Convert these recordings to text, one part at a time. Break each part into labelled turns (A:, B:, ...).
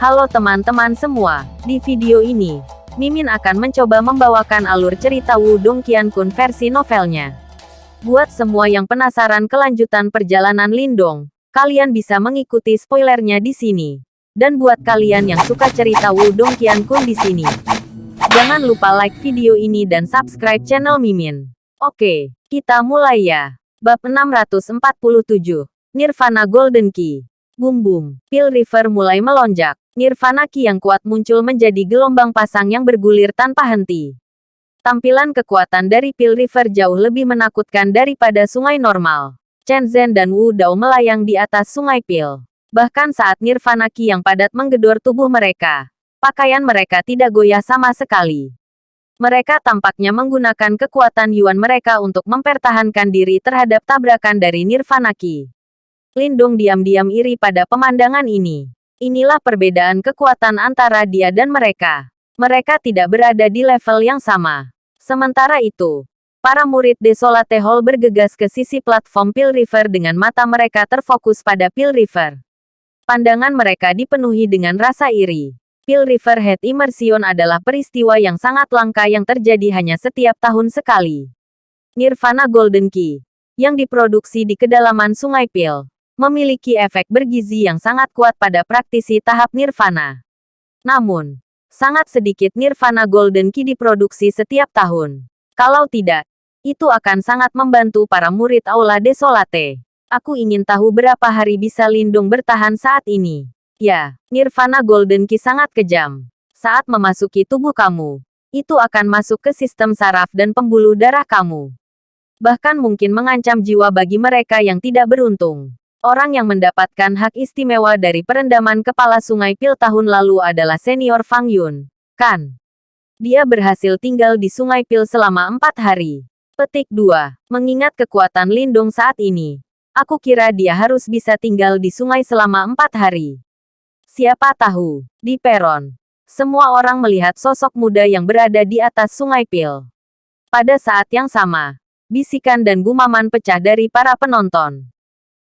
A: Halo teman-teman semua, di video ini, Mimin akan mencoba membawakan alur cerita Wudong Qiankun versi novelnya. Buat semua yang penasaran kelanjutan perjalanan Lindong, kalian bisa mengikuti spoilernya di sini. Dan buat kalian yang suka cerita Wudong Qiankun di sini, jangan lupa like video ini dan subscribe channel Mimin. Oke, kita mulai ya. Bab 647, Nirvana Golden Key. Bum bum, Pil River mulai melonjak. Nirvana Ki yang kuat muncul menjadi gelombang pasang yang bergulir tanpa henti. Tampilan kekuatan dari Pil River jauh lebih menakutkan daripada sungai normal. Chen Zhen dan Wu Dao melayang di atas sungai Pil. Bahkan saat Nirvana Ki yang padat menggedor tubuh mereka, pakaian mereka tidak goyah sama sekali. Mereka tampaknya menggunakan kekuatan Yuan mereka untuk mempertahankan diri terhadap tabrakan dari Nirvana Ki. Lindung diam-diam iri pada pemandangan ini. Inilah perbedaan kekuatan antara dia dan mereka. Mereka tidak berada di level yang sama. Sementara itu, para murid Desolate Hall bergegas ke sisi platform Pil River dengan mata mereka terfokus pada Pil River. Pandangan mereka dipenuhi dengan rasa iri. Pil River Head Immersion adalah peristiwa yang sangat langka yang terjadi hanya setiap tahun sekali. Nirvana Golden Key, yang diproduksi di kedalaman Sungai Pil, memiliki efek bergizi yang sangat kuat pada praktisi tahap nirvana. Namun, sangat sedikit nirvana golden key diproduksi setiap tahun. Kalau tidak, itu akan sangat membantu para murid Aula Desolate. Aku ingin tahu berapa hari bisa Lindung bertahan saat ini. Ya, nirvana golden key sangat kejam. Saat memasuki tubuh kamu, itu akan masuk ke sistem saraf dan pembuluh darah kamu. Bahkan mungkin mengancam jiwa bagi mereka yang tidak beruntung. Orang yang mendapatkan hak istimewa dari perendaman kepala sungai Pil tahun lalu adalah senior Fang Yun, kan? Dia berhasil tinggal di sungai Pil selama empat hari. Petik 2. Mengingat kekuatan Lindung saat ini, aku kira dia harus bisa tinggal di sungai selama empat hari. Siapa tahu, di peron, semua orang melihat sosok muda yang berada di atas sungai Pil. Pada saat yang sama, bisikan dan gumaman pecah dari para penonton.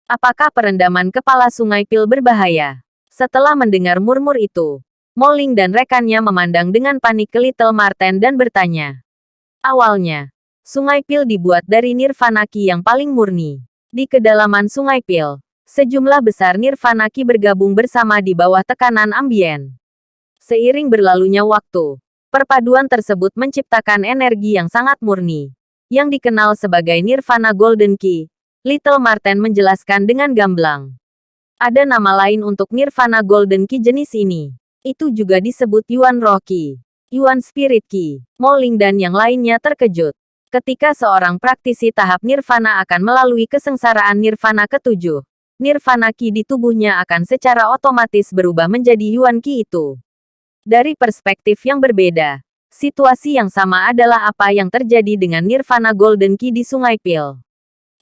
A: Apakah perendaman kepala sungai Pil berbahaya? Setelah mendengar murmur itu, Moling dan rekannya memandang dengan panik ke Little Marten dan bertanya. Awalnya, sungai Pil dibuat dari Nirvanaki yang paling murni. Di kedalaman sungai Pil, sejumlah besar Nirvanaki bergabung bersama di bawah tekanan ambien. Seiring berlalunya waktu, perpaduan tersebut menciptakan energi yang sangat murni, yang dikenal sebagai Nirvana Golden Key, Little Marten menjelaskan dengan gamblang. Ada nama lain untuk Nirvana Golden Key jenis ini. Itu juga disebut Yuan Roh Key, Yuan Spirit Key, Moling dan yang lainnya terkejut. Ketika seorang praktisi tahap Nirvana akan melalui kesengsaraan Nirvana ketujuh, Nirvana Ki di tubuhnya akan secara otomatis berubah menjadi Yuan Ki itu. Dari perspektif yang berbeda, situasi yang sama adalah apa yang terjadi dengan Nirvana Golden Ki di Sungai Pil.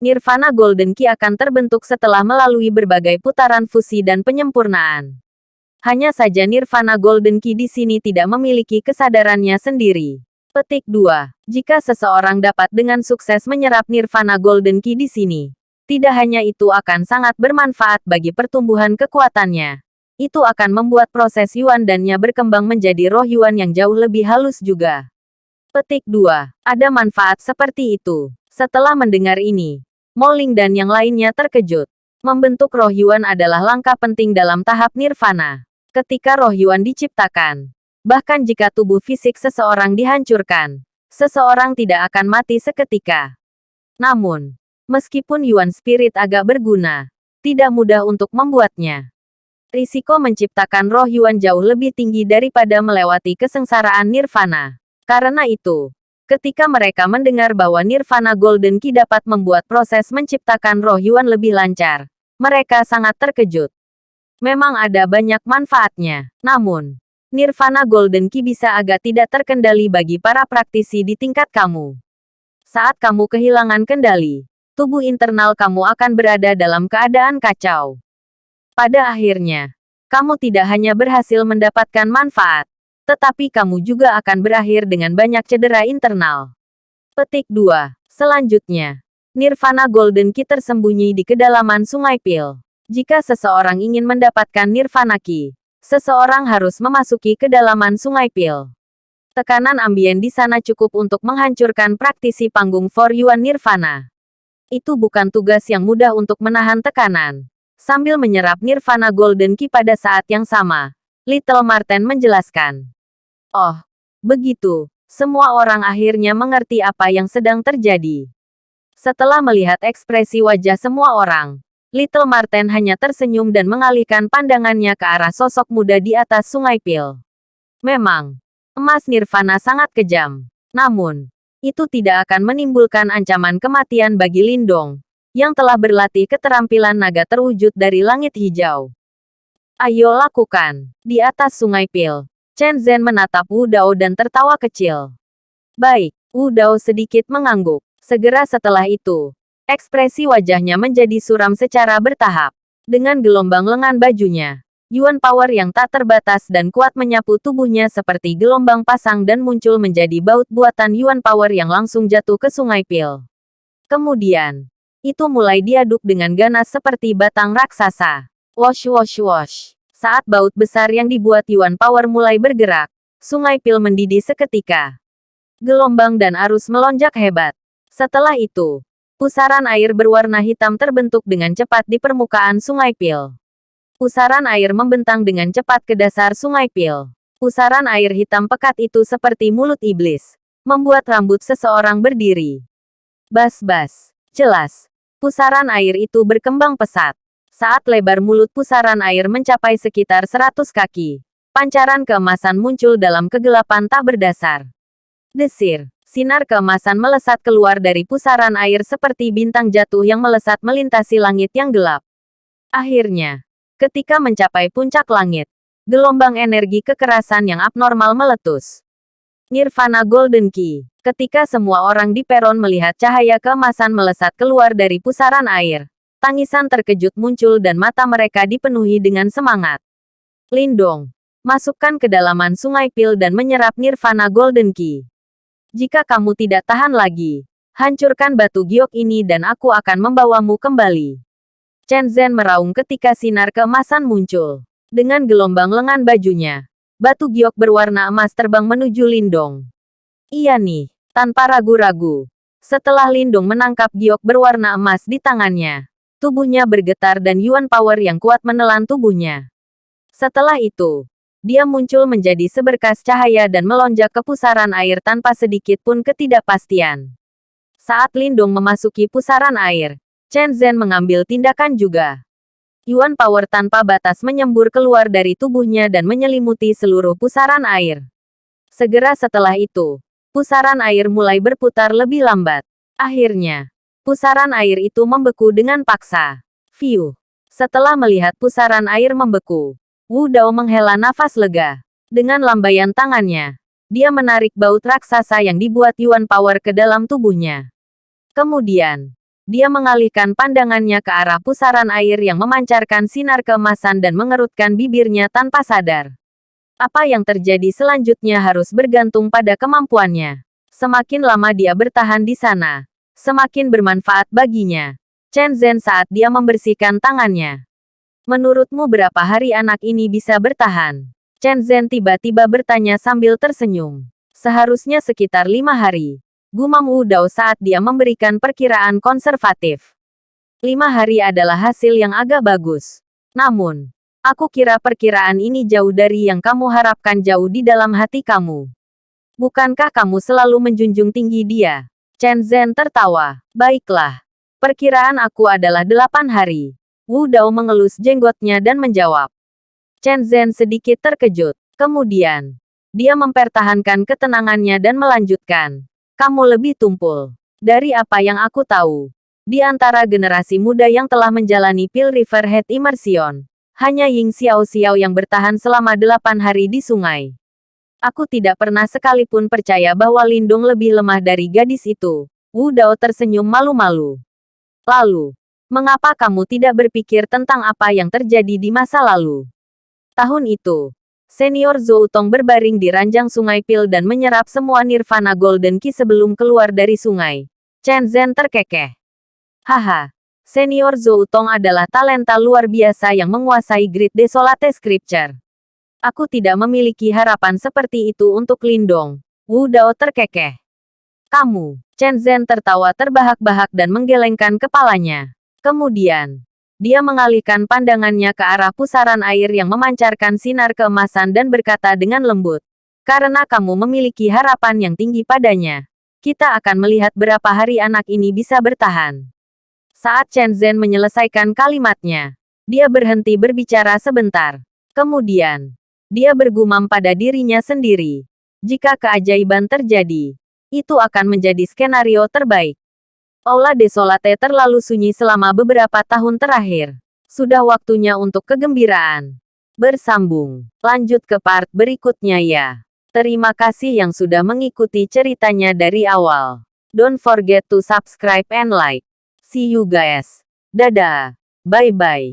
A: Nirvana Golden Key akan terbentuk setelah melalui berbagai putaran fusi dan penyempurnaan. Hanya saja Nirvana Golden Key di sini tidak memiliki kesadarannya sendiri. Petik 2. Jika seseorang dapat dengan sukses menyerap Nirvana Golden Key di sini, tidak hanya itu akan sangat bermanfaat bagi pertumbuhan kekuatannya. Itu akan membuat proses Yuan dannya berkembang menjadi roh Yuan yang jauh lebih halus juga. Petik 2. Ada manfaat seperti itu. Setelah mendengar ini, Moling dan yang lainnya terkejut. Membentuk roh Yuan adalah langkah penting dalam tahap nirvana. Ketika roh Yuan diciptakan, bahkan jika tubuh fisik seseorang dihancurkan, seseorang tidak akan mati seketika. Namun, meskipun Yuan Spirit agak berguna, tidak mudah untuk membuatnya. Risiko menciptakan roh Yuan jauh lebih tinggi daripada melewati kesengsaraan nirvana. Karena itu, Ketika mereka mendengar bahwa Nirvana Golden Key dapat membuat proses menciptakan roh Yuan lebih lancar, mereka sangat terkejut. Memang ada banyak manfaatnya, namun, Nirvana Golden Key bisa agak tidak terkendali bagi para praktisi di tingkat kamu. Saat kamu kehilangan kendali, tubuh internal kamu akan berada dalam keadaan kacau. Pada akhirnya, kamu tidak hanya berhasil mendapatkan manfaat, tetapi kamu juga akan berakhir dengan banyak cedera internal. Petik 2. Selanjutnya, Nirvana Golden Key tersembunyi di kedalaman Sungai Pil. Jika seseorang ingin mendapatkan Nirvana Key, seseorang harus memasuki kedalaman sungai Pil. Tekanan ambien di sana cukup untuk menghancurkan praktisi panggung For Yuan Nirvana. Itu bukan tugas yang mudah untuk menahan tekanan. Sambil menyerap Nirvana Golden Key pada saat yang sama, Little Marten menjelaskan. Oh, begitu. Semua orang akhirnya mengerti apa yang sedang terjadi. Setelah melihat ekspresi wajah semua orang, Little Marten hanya tersenyum dan mengalihkan pandangannya ke arah sosok muda di atas sungai Pil. Memang, Emas Nirvana sangat kejam. Namun, itu tidak akan menimbulkan ancaman kematian bagi Lindong, yang telah berlatih keterampilan naga terwujud dari langit hijau. Ayo lakukan. Di atas sungai Pil, Chen Zhen menatap Wu Dao dan tertawa kecil. Baik, Wu Dao sedikit mengangguk. Segera setelah itu, ekspresi wajahnya menjadi suram secara bertahap. Dengan gelombang lengan bajunya, Yuan Power yang tak terbatas dan kuat menyapu tubuhnya seperti gelombang pasang dan muncul menjadi baut buatan Yuan Power yang langsung jatuh ke sungai Pil. Kemudian, itu mulai diaduk dengan ganas seperti batang raksasa. Wash wash wash. Saat baut besar yang dibuat Yuan Power mulai bergerak, sungai Pil mendidih seketika. Gelombang dan arus melonjak hebat. Setelah itu, pusaran air berwarna hitam terbentuk dengan cepat di permukaan sungai Pil. Pusaran air membentang dengan cepat ke dasar sungai Pil. Pusaran air hitam pekat itu seperti mulut iblis, membuat rambut seseorang berdiri. Bas-bas, jelas. Pusaran air itu berkembang pesat. Saat lebar mulut pusaran air mencapai sekitar 100 kaki, pancaran keemasan muncul dalam kegelapan tak berdasar. Desir, sinar keemasan melesat keluar dari pusaran air seperti bintang jatuh yang melesat melintasi langit yang gelap. Akhirnya, Ketika mencapai puncak langit, gelombang energi kekerasan yang abnormal meletus. Nirvana Golden Key. Ketika semua orang di peron melihat cahaya keemasan melesat keluar dari pusaran air, tangisan terkejut muncul dan mata mereka dipenuhi dengan semangat. Lindong, masukkan ke dalaman sungai Pil dan menyerap Nirvana Golden Key. Jika kamu tidak tahan lagi, hancurkan batu giok ini dan aku akan membawamu kembali. Chen Zhen meraung ketika sinar keemasan muncul. Dengan gelombang lengan bajunya, batu giok berwarna emas terbang menuju Lindong. Iya nih, tanpa ragu-ragu. Setelah Lindong menangkap giok berwarna emas di tangannya, tubuhnya bergetar dan Yuan Power yang kuat menelan tubuhnya. Setelah itu, dia muncul menjadi seberkas cahaya dan melonjak ke pusaran air tanpa sedikit pun ketidakpastian. Saat Lindong memasuki pusaran air, Chen Zhen mengambil tindakan juga. Yuan Power tanpa batas menyembur keluar dari tubuhnya dan menyelimuti seluruh pusaran air. Segera setelah itu, pusaran air mulai berputar lebih lambat. Akhirnya, pusaran air itu membeku dengan paksa. View. Setelah melihat pusaran air membeku, Wu Dao menghela nafas lega. Dengan lambaian tangannya, dia menarik baut raksasa yang dibuat Yuan Power ke dalam tubuhnya. Kemudian, dia mengalihkan pandangannya ke arah pusaran air yang memancarkan sinar keemasan dan mengerutkan bibirnya tanpa sadar. Apa yang terjadi selanjutnya harus bergantung pada kemampuannya. Semakin lama dia bertahan di sana, semakin bermanfaat baginya. Chen Zhen saat dia membersihkan tangannya. Menurutmu berapa hari anak ini bisa bertahan? Chen Zhen tiba-tiba bertanya sambil tersenyum. Seharusnya sekitar lima hari gumam Wu Dao saat dia memberikan perkiraan konservatif. Lima hari adalah hasil yang agak bagus. Namun, aku kira perkiraan ini jauh dari yang kamu harapkan jauh di dalam hati kamu. Bukankah kamu selalu menjunjung tinggi dia? Chen Zhen tertawa. Baiklah. Perkiraan aku adalah delapan hari. Wu Dao mengelus jenggotnya dan menjawab. Chen Zhen sedikit terkejut. Kemudian, dia mempertahankan ketenangannya dan melanjutkan. Kamu lebih tumpul. Dari apa yang aku tahu, di antara generasi muda yang telah menjalani Pil River Head Immersion, hanya Ying Xiao Xiao yang bertahan selama delapan hari di sungai. Aku tidak pernah sekalipun percaya bahwa Lindung lebih lemah dari gadis itu. Wu Dao tersenyum malu-malu. Lalu, mengapa kamu tidak berpikir tentang apa yang terjadi di masa lalu? Tahun itu, Senior Zhou Tong berbaring di ranjang sungai Pil dan menyerap semua Nirvana Golden Key sebelum keluar dari sungai. Chen Zhen terkekeh. Haha, Senior Zhou Tong adalah talenta luar biasa yang menguasai Grid Desolate Scripture. Aku tidak memiliki harapan seperti itu untuk Lindong. Wu Dao terkekeh. Kamu, Chen Zhen tertawa terbahak-bahak dan menggelengkan kepalanya. Kemudian, dia mengalihkan pandangannya ke arah pusaran air yang memancarkan sinar keemasan dan berkata dengan lembut. Karena kamu memiliki harapan yang tinggi padanya, kita akan melihat berapa hari anak ini bisa bertahan. Saat Chen Zhen menyelesaikan kalimatnya, dia berhenti berbicara sebentar. Kemudian, dia bergumam pada dirinya sendiri. Jika keajaiban terjadi, itu akan menjadi skenario terbaik. Aula Desolate terlalu sunyi selama beberapa tahun terakhir. Sudah waktunya untuk kegembiraan. Bersambung. Lanjut ke part berikutnya ya. Terima kasih yang sudah mengikuti ceritanya dari awal. Don't forget to subscribe and like. See you guys. Dadah. Bye-bye.